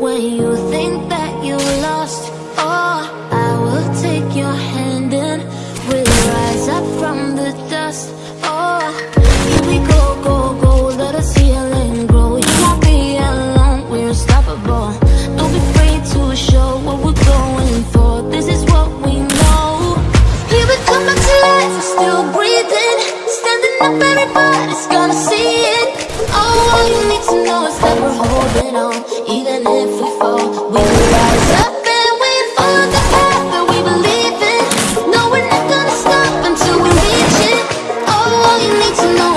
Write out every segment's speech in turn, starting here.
When you think that you lost all oh, I will take your hand and We'll rise up from the dust. Oh, here we go, go, go Let us heal and grow. You won't be alone, we're unstoppable. Don't be afraid to show what we're going for. This is what we know. Here we come back to life, we're still breathing. Standing up, everybody's gonna see it. Oh, all you need to know is that we're holding on. Oh, all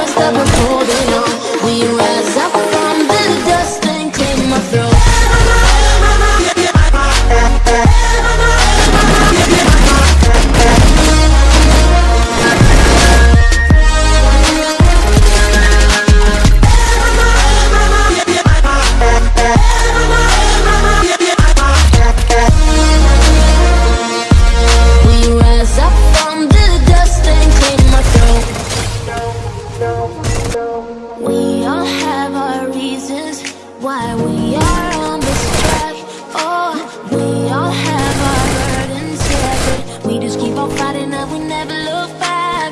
why we are on this track. Oh, we all have our burdens, yeah, but we just keep on fighting and we never look back.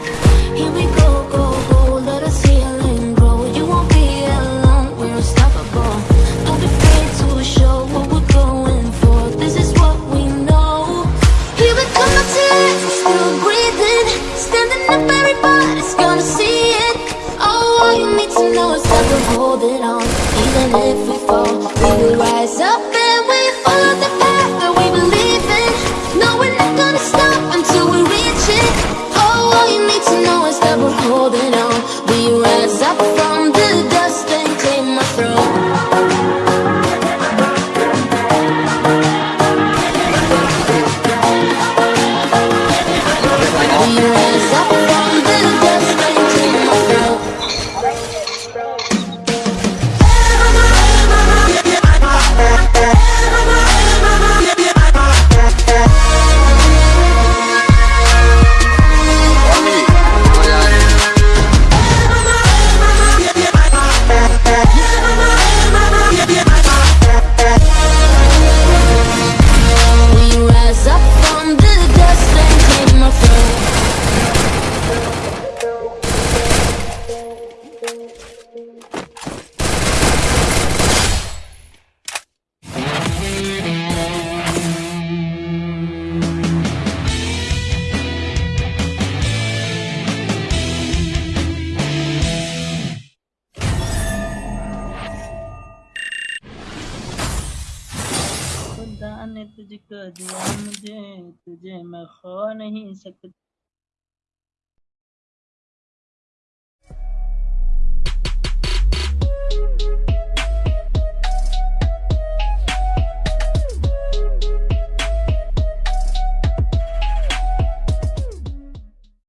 Here we go, go, go, let us heal and grow. You won't be alone, we're unstoppable. Don't be afraid to show what we're going for. This is what we know. Here we come to we're still breathing. Standing up, everybody's gonna see it. Oh, all you need to know is that we're holding on. Even if we ने तुझको दिया मुझे तुझे मैं खो नहीं सकता।